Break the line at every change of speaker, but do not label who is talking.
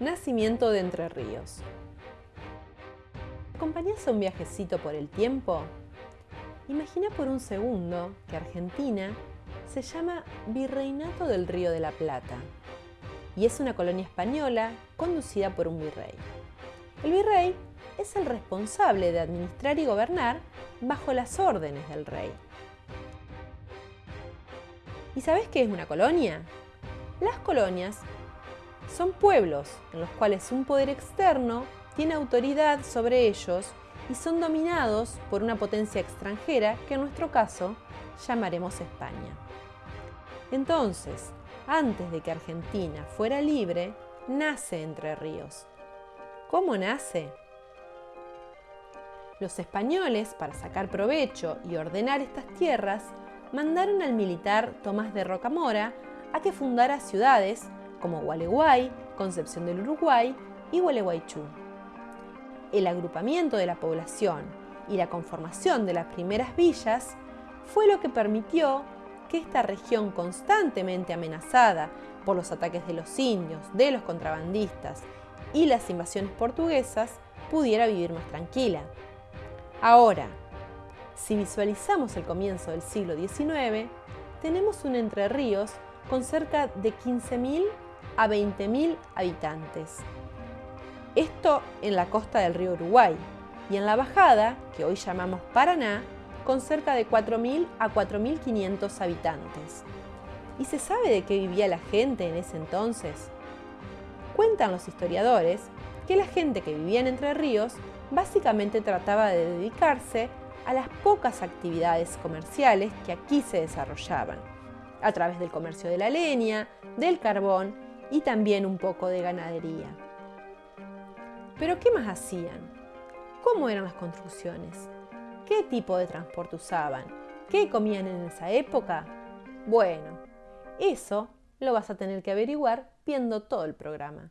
Nacimiento de Entre Ríos. ¿Acompañás a un viajecito por el tiempo? Imagina por un segundo que Argentina se llama Virreinato del Río de la Plata y es una colonia española conducida por un virrey. El virrey es el responsable de administrar y gobernar bajo las órdenes del rey. ¿Y sabes qué es una colonia? Las colonias son pueblos en los cuales un poder externo tiene autoridad sobre ellos y son dominados por una potencia extranjera que en nuestro caso llamaremos España. Entonces, antes de que Argentina fuera libre, nace Entre Ríos. ¿Cómo nace? Los españoles, para sacar provecho y ordenar estas tierras, mandaron al militar Tomás de Rocamora a que fundara ciudades como Gualeguay, Concepción del Uruguay y Gualeguaychú. El agrupamiento de la población y la conformación de las primeras villas fue lo que permitió que esta región constantemente amenazada por los ataques de los indios, de los contrabandistas y las invasiones portuguesas pudiera vivir más tranquila. Ahora, si visualizamos el comienzo del siglo XIX, tenemos un Entre Ríos con cerca de 15.000 a 20.000 habitantes. Esto en la costa del río Uruguay y en la bajada, que hoy llamamos Paraná, con cerca de 4.000 a 4.500 habitantes. ¿Y se sabe de qué vivía la gente en ese entonces? Cuentan los historiadores que la gente que vivía en Entre Ríos básicamente trataba de dedicarse a las pocas actividades comerciales que aquí se desarrollaban, a través del comercio de la leña, del carbón y también un poco de ganadería. Pero ¿qué más hacían? ¿Cómo eran las construcciones? ¿Qué tipo de transporte usaban? ¿Qué comían en esa época? Bueno, eso lo vas a tener que averiguar viendo todo el programa.